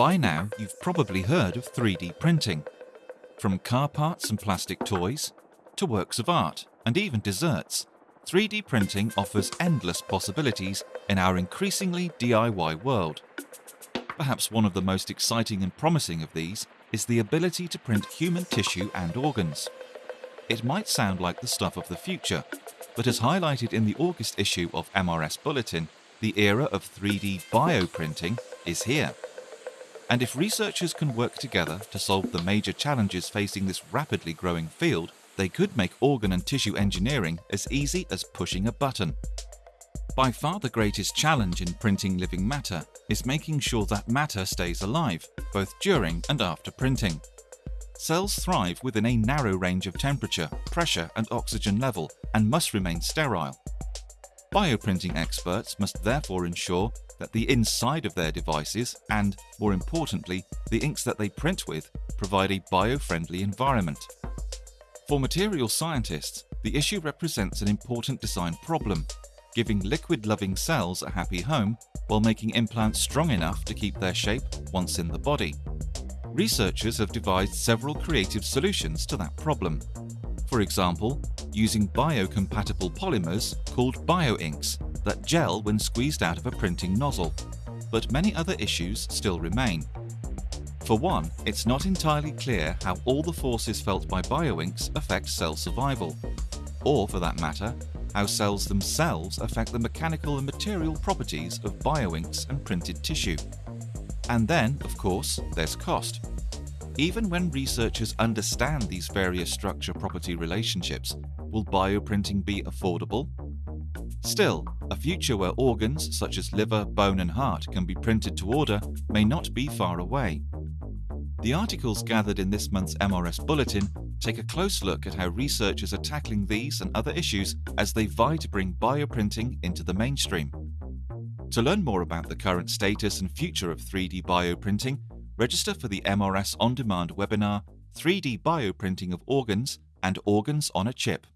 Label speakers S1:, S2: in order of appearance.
S1: By now, you've probably heard of 3D printing. From car parts and plastic toys, to works of art, and even desserts, 3D printing offers endless possibilities in our increasingly DIY world. Perhaps one of the most exciting and promising of these is the ability to print human tissue and organs. It might sound like the stuff of the future, but as highlighted in the August issue of MRS Bulletin, the era of 3D bioprinting is here. And if researchers can work together to solve the major challenges facing this rapidly growing field, they could make organ and tissue engineering as easy as pushing a button. By far the greatest challenge in printing living matter is making sure that matter stays alive, both during and after printing. Cells thrive within a narrow range of temperature, pressure and oxygen level and must remain sterile. Bioprinting experts must therefore ensure that the inside of their devices and, more importantly, the inks that they print with provide a bio-friendly environment. For material scientists, the issue represents an important design problem giving liquid-loving cells a happy home while making implants strong enough to keep their shape once in the body. Researchers have devised several creative solutions to that problem. For example, using biocompatible polymers called bioinks that gel when squeezed out of a printing nozzle. But many other issues still remain. For one, it's not entirely clear how all the forces felt by bioinks affect cell survival, or for that matter, how cells themselves affect the mechanical and material properties of bioinks and printed tissue. And then, of course, there's cost. Even when researchers understand these various structure-property relationships, will bioprinting be affordable? Still, a future where organs such as liver, bone and heart can be printed to order may not be far away. The articles gathered in this month's MRS Bulletin take a close look at how researchers are tackling these and other issues as they vie to bring bioprinting into the mainstream. To learn more about the current status and future of 3D bioprinting, register for the MRS On Demand webinar 3D Bioprinting of Organs and Organs on a Chip.